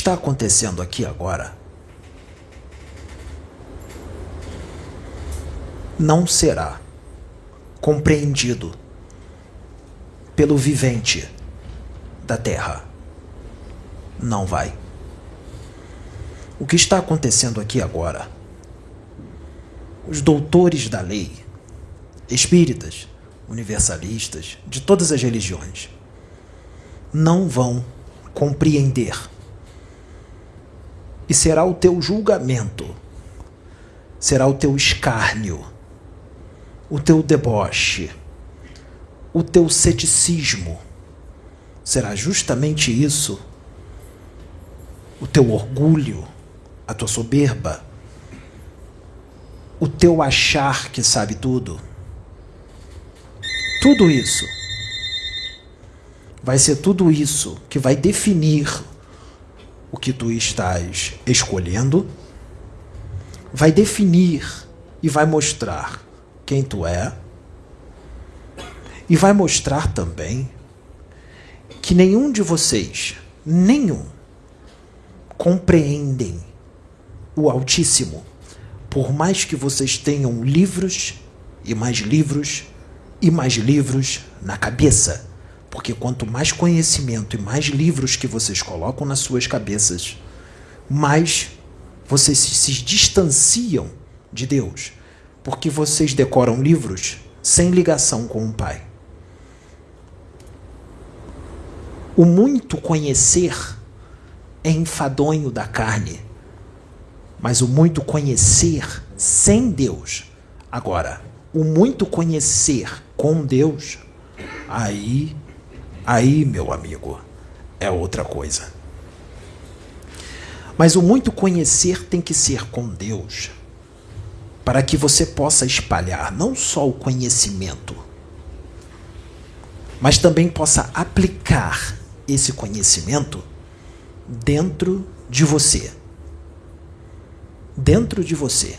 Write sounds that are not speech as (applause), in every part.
está acontecendo aqui agora não será compreendido pelo vivente da terra. Não vai. O que está acontecendo aqui agora? Os doutores da lei, espíritas, universalistas, de todas as religiões, não vão compreender. E será o teu julgamento, será o teu escárnio, o teu deboche, o teu ceticismo. Será justamente isso, o teu orgulho, a tua soberba, o teu achar que sabe tudo. Tudo isso vai ser tudo isso que vai definir o que tu estás escolhendo, vai definir e vai mostrar quem tu é, e vai mostrar também que nenhum de vocês, nenhum, compreendem o Altíssimo, por mais que vocês tenham livros e mais livros e mais livros na cabeça porque quanto mais conhecimento e mais livros que vocês colocam nas suas cabeças, mais vocês se distanciam de Deus, porque vocês decoram livros sem ligação com o Pai. O muito conhecer é enfadonho da carne, mas o muito conhecer sem Deus. Agora, o muito conhecer com Deus, aí Aí, meu amigo, é outra coisa. Mas o muito conhecer tem que ser com Deus, para que você possa espalhar não só o conhecimento, mas também possa aplicar esse conhecimento dentro de você. Dentro de você.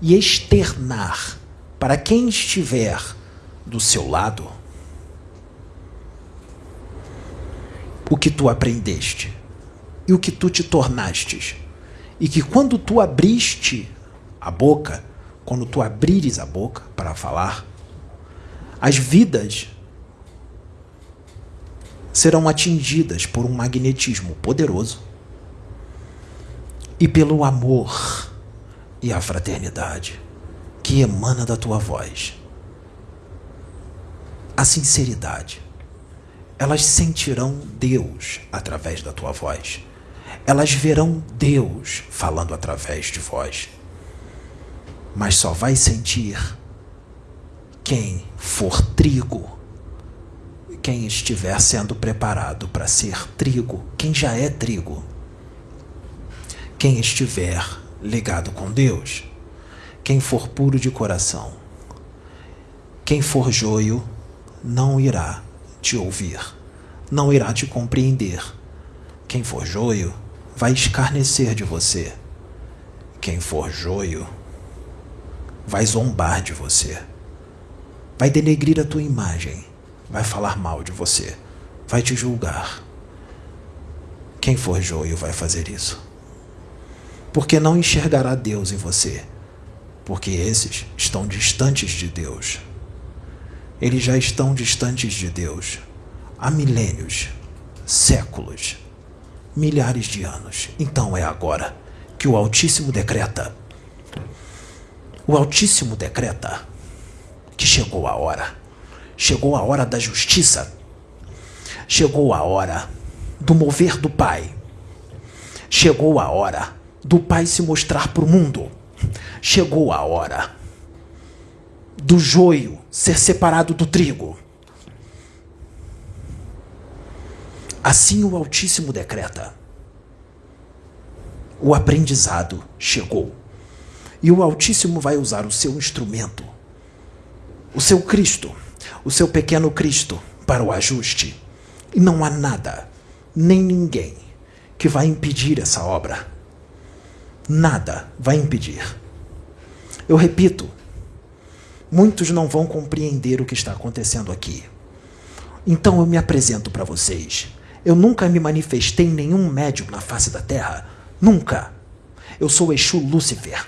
E externar para quem estiver do seu lado o que tu aprendeste e o que tu te tornastes. E que quando tu abriste a boca, quando tu abrires a boca para falar, as vidas serão atingidas por um magnetismo poderoso e pelo amor e a fraternidade que emana da tua voz. A sinceridade elas sentirão Deus através da tua voz. Elas verão Deus falando através de vós. Mas só vai sentir quem for trigo, quem estiver sendo preparado para ser trigo, quem já é trigo, quem estiver ligado com Deus, quem for puro de coração. Quem for joio não irá te ouvir, não irá te compreender. Quem for joio vai escarnecer de você. Quem for joio vai zombar de você. Vai denegrir a tua imagem, vai falar mal de você, vai te julgar. Quem for joio vai fazer isso. Porque não enxergará Deus em você, porque esses estão distantes de Deus. Eles já estão distantes de Deus há milênios, séculos, milhares de anos. Então é agora que o Altíssimo decreta. O Altíssimo decreta que chegou a hora. Chegou a hora da justiça. Chegou a hora do mover do Pai. Chegou a hora do Pai se mostrar para o mundo. Chegou a hora do joio ser separado do trigo. Assim o Altíssimo decreta. O aprendizado chegou. E o Altíssimo vai usar o seu instrumento, o seu Cristo, o seu pequeno Cristo, para o ajuste. E não há nada, nem ninguém, que vai impedir essa obra. Nada vai impedir. Eu repito, muitos não vão compreender o que está acontecendo aqui. Então eu me apresento para vocês. Eu nunca me manifestei em nenhum médium na face da terra. Nunca. Eu sou Exu Lúcifer.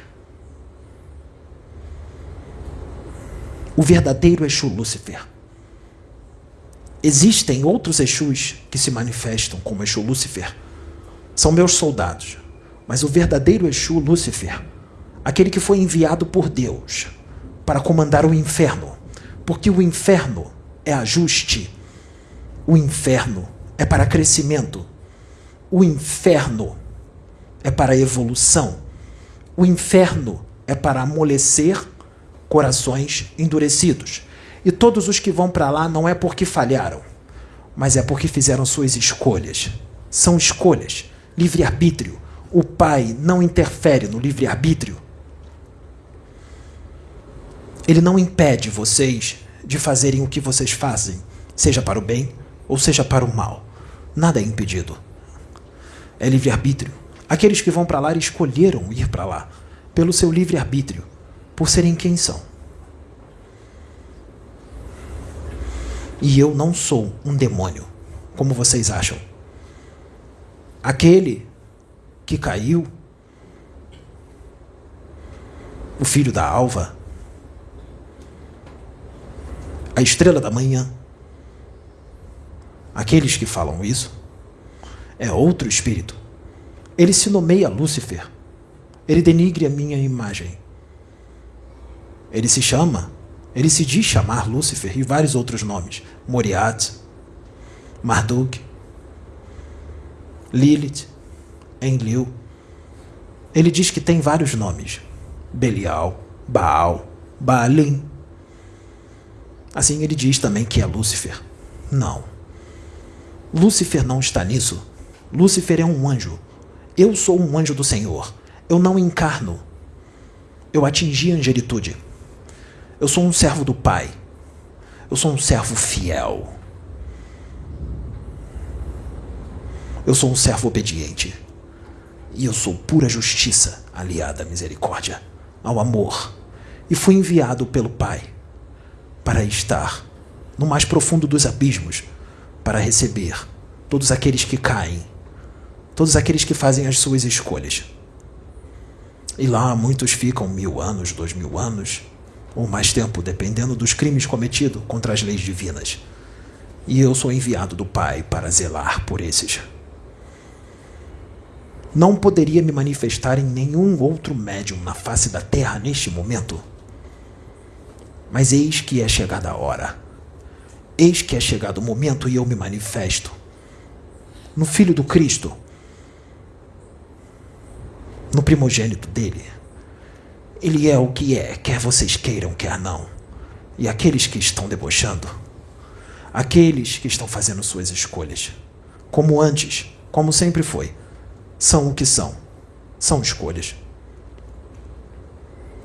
O verdadeiro Exu Lúcifer. Existem outros Exus que se manifestam como Exu Lúcifer. São meus soldados. Mas o verdadeiro Exu Lúcifer, aquele que foi enviado por Deus para comandar o inferno, porque o inferno é ajuste, o inferno é para crescimento, o inferno é para evolução, o inferno é para amolecer corações endurecidos. E todos os que vão para lá não é porque falharam, mas é porque fizeram suas escolhas. São escolhas, livre-arbítrio. O Pai não interfere no livre-arbítrio. Ele não impede vocês de fazerem o que vocês fazem, seja para o bem ou seja para o mal. Nada é impedido. É livre-arbítrio. Aqueles que vão para lá escolheram ir para lá, pelo seu livre-arbítrio, por serem quem são. E eu não sou um demônio, como vocês acham. Aquele que caiu, o filho da alva, a estrela da manhã, aqueles que falam isso, é outro espírito. Ele se nomeia Lúcifer. Ele denigre a minha imagem. Ele se chama ele se diz chamar Lúcifer e vários outros nomes: Moriat, Marduk, Lilith, Enlil. Ele diz que tem vários nomes: Belial, Baal, Baalim. Assim ele diz também que é Lúcifer. Não. Lúcifer não está nisso. Lúcifer é um anjo. Eu sou um anjo do Senhor. Eu não encarno. Eu atingi a angelitude. Eu sou um servo do Pai. Eu sou um servo fiel. Eu sou um servo obediente. E eu sou pura justiça aliada à misericórdia, ao amor. E fui enviado pelo Pai para estar no mais profundo dos abismos para receber todos aqueles que caem, todos aqueles que fazem as suas escolhas. E lá muitos ficam mil anos, dois mil anos, ou mais tempo, dependendo dos crimes cometidos contra as leis divinas. E eu sou enviado do Pai para zelar por esses. Não poderia me manifestar em nenhum outro médium na face da terra neste momento. Mas eis que é chegada a hora. Eis que é chegado o momento e eu me manifesto. No Filho do Cristo. No primogênito dele ele é o que é, quer vocês queiram, quer não. E aqueles que estão debochando, aqueles que estão fazendo suas escolhas, como antes, como sempre foi, são o que são. São escolhas.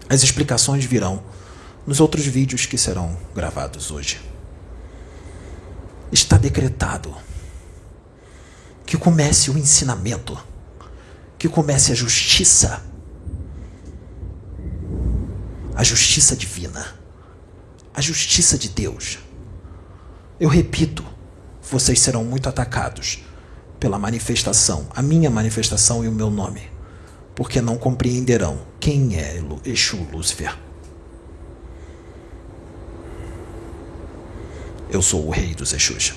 As explicações virão nos outros vídeos que serão gravados hoje. Está decretado que comece o ensinamento, que comece a justiça a justiça divina, a justiça de Deus. Eu repito, vocês serão muito atacados pela manifestação, a minha manifestação e o meu nome, porque não compreenderão quem é Exu Lúcifer. Eu sou o rei dos Exus.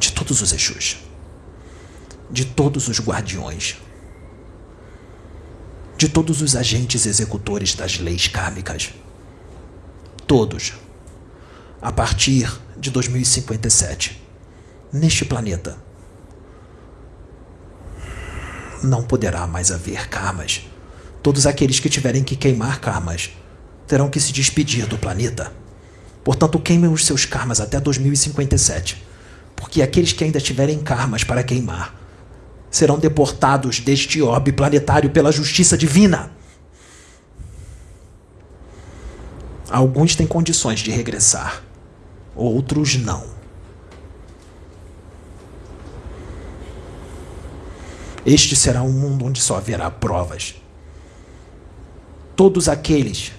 De todos os Exus. De todos os guardiões de todos os agentes executores das leis kármicas. Todos. A partir de 2057. Neste planeta. Não poderá mais haver karmas. Todos aqueles que tiverem que queimar karmas terão que se despedir do planeta. Portanto, queimem os seus karmas até 2057. Porque aqueles que ainda tiverem karmas para queimar serão deportados deste orbe planetário pela justiça divina. Alguns têm condições de regressar, outros não. Este será um mundo onde só haverá provas. Todos aqueles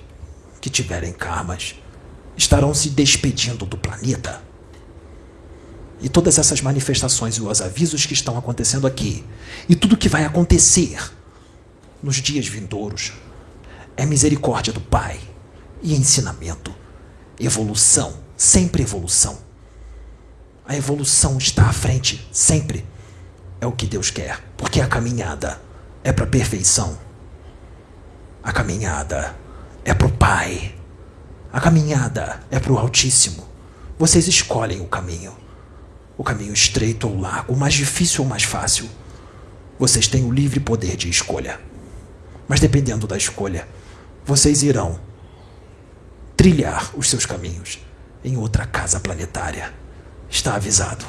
que tiverem karmas estarão se despedindo do planeta. E todas essas manifestações e os avisos que estão acontecendo aqui, e tudo que vai acontecer nos dias vindouros, é misericórdia do Pai e ensinamento, evolução, sempre evolução. A evolução está à frente, sempre. É o que Deus quer, porque a caminhada é para a perfeição. A caminhada é para o Pai. A caminhada é para o Altíssimo. Vocês escolhem o caminho. O caminho estreito ou largo, o mais difícil ou mais fácil. Vocês têm o livre poder de escolha. Mas dependendo da escolha, vocês irão trilhar os seus caminhos em outra casa planetária. Está avisado.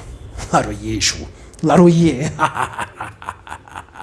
Laroyeixo. Laroye. (laughs)